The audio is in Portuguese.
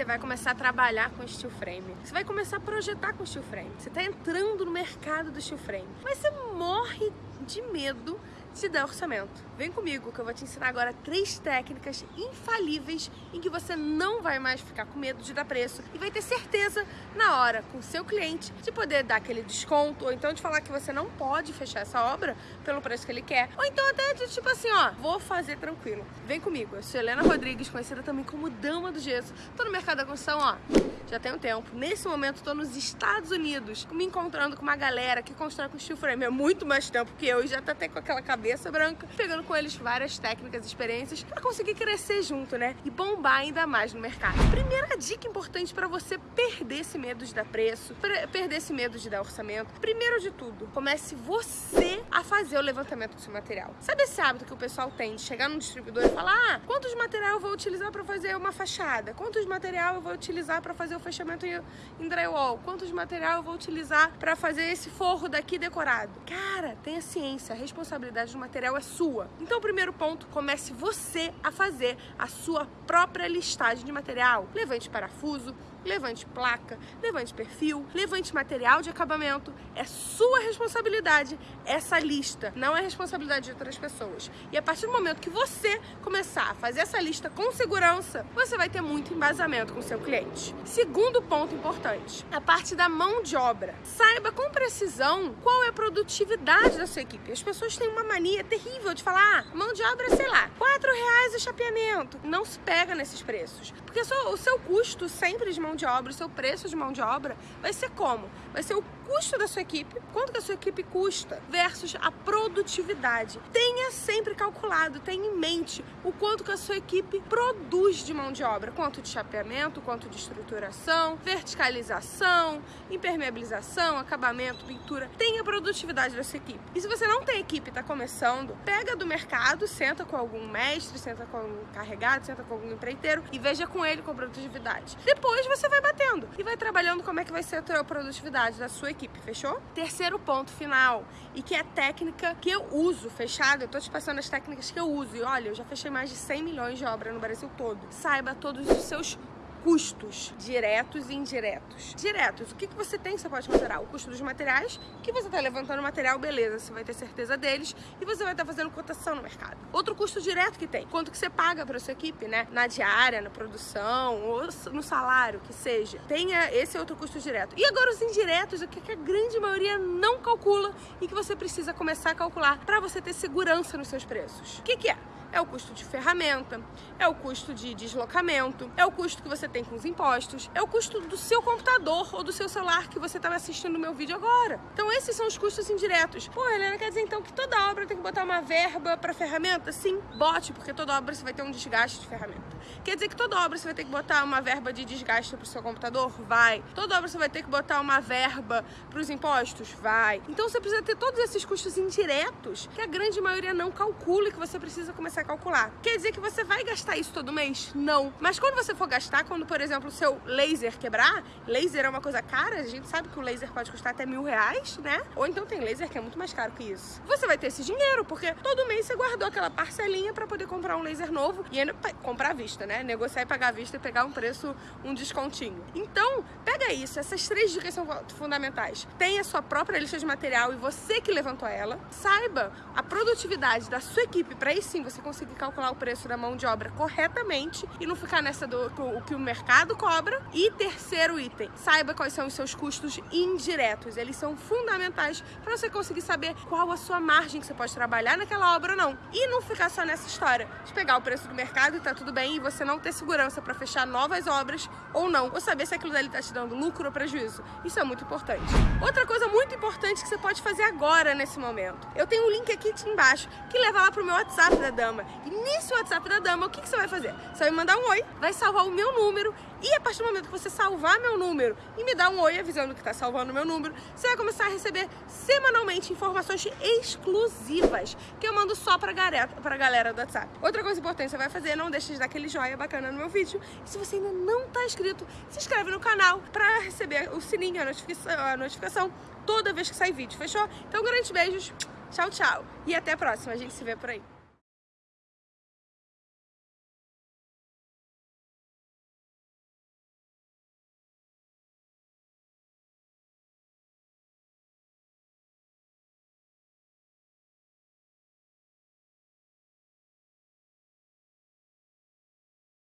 você vai começar a trabalhar com steel frame. Você vai começar a projetar com steel frame. Você está entrando no mercado do steel frame. Mas você morre de medo se der orçamento. Vem comigo que eu vou te ensinar agora três técnicas infalíveis em que você não vai mais ficar com medo de dar preço e vai ter certeza na hora com seu cliente de poder dar aquele desconto ou então de falar que você não pode fechar essa obra pelo preço que ele quer ou então até de tipo assim, ó, vou fazer tranquilo. Vem comigo, eu sou Helena Rodrigues, conhecida também como Dama do Gesso. Tô no mercado da construção, ó, já tem um tempo. Nesse momento tô nos Estados Unidos, me encontrando com uma galera que constrói com steel frame há muito mais tempo que eu e já tá até com aquela cabeça branca, pegando com eles várias técnicas experiências para conseguir crescer junto, né? E bombar ainda mais no mercado. Primeira dica importante para você perder esse medo de dar preço, perder esse medo de dar orçamento. Primeiro de tudo, comece você a fazer o levantamento do seu material. Sabe esse hábito que o pessoal tem de chegar num distribuidor e falar: ah, quantos material eu vou utilizar para fazer uma fachada? Quantos material eu vou utilizar para fazer o fechamento em drywall? Quantos material eu vou utilizar para fazer esse forro daqui decorado? Cara, tenha ciência, a responsabilidade do material é sua. Então, o primeiro ponto, comece você a fazer a sua própria listagem de material. Levante parafuso, levante placa, levante perfil, levante material de acabamento. É sua responsabilidade essa lista, não é responsabilidade de outras pessoas. E a partir do momento que você começar a fazer essa lista com segurança, você vai ter muito embasamento com seu cliente. Segundo ponto importante, a parte da mão de obra. Saiba com precisão qual é a produtividade da sua equipe. As pessoas têm uma mania terrível de falar, ah, mão de obra, sei lá, 4 reais o chapeamento. Não se pega nesses preços, porque o seu custo sempre de mão mão de obra, o seu preço de mão de obra vai ser como? Vai ser o custo da sua equipe, quanto que a sua equipe custa, versus a produtividade. Tenha sempre calculado, tenha em mente o quanto que a sua equipe produz de mão de obra, quanto de chapeamento, quanto de estruturação, verticalização, impermeabilização, acabamento, pintura. Tenha a produtividade da sua equipe. E se você não tem equipe e está começando, pega do mercado, senta com algum mestre, senta com algum carregado, senta com algum empreiteiro e veja com ele com produtividade. Depois você vai batendo e vai trabalhando como é que vai ser a produtividade da sua equipe fechou? Terceiro ponto final, e que é técnica que eu uso, fechado, eu tô te passando as técnicas que eu uso, e olha, eu já fechei mais de 100 milhões de obra no Brasil todo. Saiba todos os seus custos diretos e indiretos. Diretos, o que, que você tem que você pode considerar? O custo dos materiais, que você está levantando material, beleza, você vai ter certeza deles e você vai estar tá fazendo cotação no mercado. Outro custo direto que tem, quanto que você paga para sua equipe, né? Na diária, na produção ou no salário, que seja. Tenha esse outro custo direto. E agora os indiretos, o que, que a grande maioria não calcula e que você precisa começar a calcular para você ter segurança nos seus preços. O que, que é? É o custo de ferramenta, é o custo de deslocamento, é o custo que você tem com os impostos, é o custo do seu computador ou do seu celular que você estava assistindo o meu vídeo agora. Então esses são os custos indiretos. Pô, Helena, quer dizer então que toda obra tem que botar uma verba para ferramenta? Sim, bote, porque toda obra você vai ter um desgaste de ferramenta. Quer dizer que toda obra você vai ter que botar uma verba de desgaste para o seu computador? Vai. Toda obra você vai ter que botar uma verba para os impostos? Vai. Então você precisa ter todos esses custos indiretos que a grande maioria não calcula e que você precisa começar calcular. Quer dizer que você vai gastar isso todo mês? Não. Mas quando você for gastar, quando, por exemplo, o seu laser quebrar, laser é uma coisa cara, a gente sabe que o laser pode custar até mil reais, né? Ou então tem laser que é muito mais caro que isso. Você vai ter esse dinheiro, porque todo mês você guardou aquela parcelinha para poder comprar um laser novo e ainda comprar à vista, né? Negociar e pagar à vista e pegar um preço, um descontinho. Então, pega isso, essas três dicas são fundamentais. Tenha sua própria lista de material e você que levantou ela. Saiba a produtividade da sua equipe para aí sim você conseguir calcular o preço da mão de obra corretamente e não ficar nessa do o que o mercado cobra. E terceiro item, saiba quais são os seus custos indiretos. Eles são fundamentais para você conseguir saber qual a sua margem que você pode trabalhar naquela obra ou não. E não ficar só nessa história de pegar o preço do mercado e tá tudo bem e você não ter segurança para fechar novas obras ou não. Ou saber se aquilo dali tá te dando lucro ou prejuízo. Isso é muito importante. Outra coisa muito importante que você pode fazer agora nesse momento. Eu tenho um link aqui embaixo que leva lá pro meu WhatsApp da Dama dama. E nesse WhatsApp da dama, o que, que você vai fazer? Você vai mandar um oi, vai salvar o meu número e a partir do momento que você salvar meu número e me dar um oi avisando que está salvando o meu número, você vai começar a receber semanalmente informações exclusivas que eu mando só galera, pra galera do WhatsApp. Outra coisa importante que você vai fazer, não deixe de dar aquele joinha bacana no meu vídeo. E se você ainda não está inscrito, se inscreve no canal para receber o sininho, a notificação, a notificação toda vez que sair vídeo, fechou? Então, grandes beijos, tchau, tchau. E até a próxima, a gente se vê por aí.